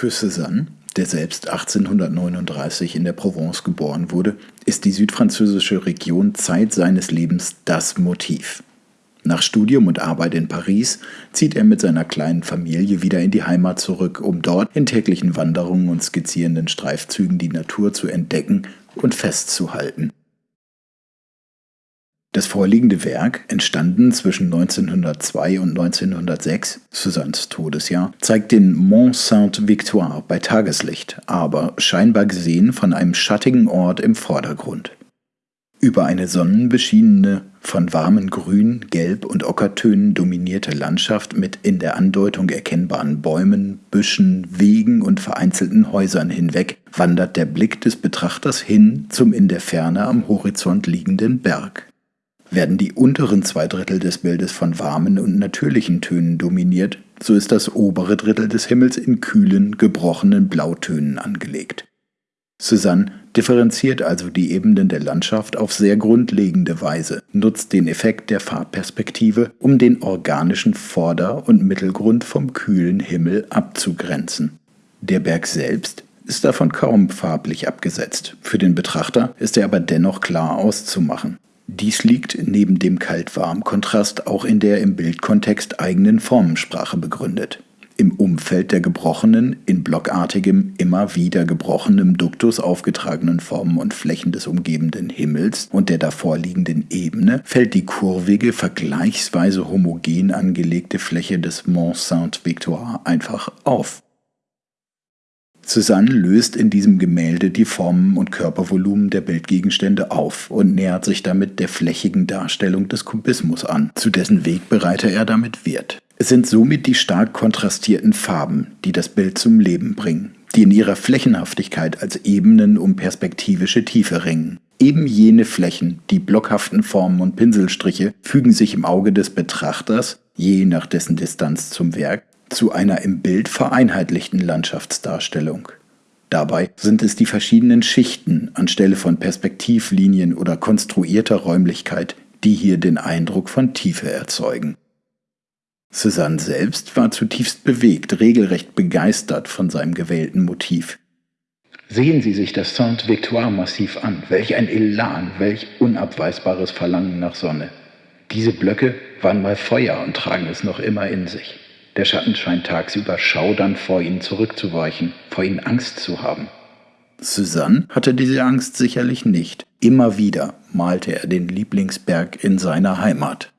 Für Cézanne, der selbst 1839 in der Provence geboren wurde, ist die südfranzösische Region Zeit seines Lebens das Motiv. Nach Studium und Arbeit in Paris zieht er mit seiner kleinen Familie wieder in die Heimat zurück, um dort in täglichen Wanderungen und skizzierenden Streifzügen die Natur zu entdecken und festzuhalten. Das vorliegende Werk, entstanden zwischen 1902 und 1906, Susannes Todesjahr, zeigt den Mont Sainte-Victoire bei Tageslicht, aber scheinbar gesehen von einem schattigen Ort im Vordergrund. Über eine sonnenbeschienene, von warmen Grün, Gelb und Ockertönen dominierte Landschaft mit in der Andeutung erkennbaren Bäumen, Büschen, Wegen und vereinzelten Häusern hinweg wandert der Blick des Betrachters hin zum in der Ferne am Horizont liegenden Berg werden die unteren zwei Drittel des Bildes von warmen und natürlichen Tönen dominiert, so ist das obere Drittel des Himmels in kühlen, gebrochenen Blautönen angelegt. Cézanne differenziert also die Ebenen der Landschaft auf sehr grundlegende Weise, nutzt den Effekt der Farbperspektive, um den organischen Vorder- und Mittelgrund vom kühlen Himmel abzugrenzen. Der Berg selbst ist davon kaum farblich abgesetzt, für den Betrachter ist er aber dennoch klar auszumachen. Dies liegt neben dem Kalt-Warm-Kontrast auch in der im Bildkontext eigenen Formensprache begründet. Im Umfeld der gebrochenen, in blockartigem, immer wieder gebrochenem Duktus aufgetragenen Formen und Flächen des umgebenden Himmels und der davorliegenden Ebene fällt die kurvige, vergleichsweise homogen angelegte Fläche des Mont Sainte-Victoire einfach auf. Cézanne löst in diesem Gemälde die Formen und Körpervolumen der Bildgegenstände auf und nähert sich damit der flächigen Darstellung des Kubismus an, zu dessen Wegbereiter er damit wird. Es sind somit die stark kontrastierten Farben, die das Bild zum Leben bringen, die in ihrer Flächenhaftigkeit als Ebenen um perspektivische Tiefe ringen. Eben jene Flächen, die blockhaften Formen und Pinselstriche, fügen sich im Auge des Betrachters, je nach dessen Distanz zum Werk, zu einer im Bild vereinheitlichten Landschaftsdarstellung. Dabei sind es die verschiedenen Schichten anstelle von Perspektivlinien oder konstruierter Räumlichkeit, die hier den Eindruck von Tiefe erzeugen. Cézanne selbst war zutiefst bewegt, regelrecht begeistert von seinem gewählten Motiv. Sehen Sie sich das Sainte-Victoire-Massiv an. Welch ein Elan, welch unabweisbares Verlangen nach Sonne. Diese Blöcke waren mal Feuer und tragen es noch immer in sich. Der Schatten scheint tagsüber schaudernd vor ihnen zurückzuweichen, vor ihnen Angst zu haben. Cézanne hatte diese Angst sicherlich nicht. Immer wieder malte er den Lieblingsberg in seiner Heimat.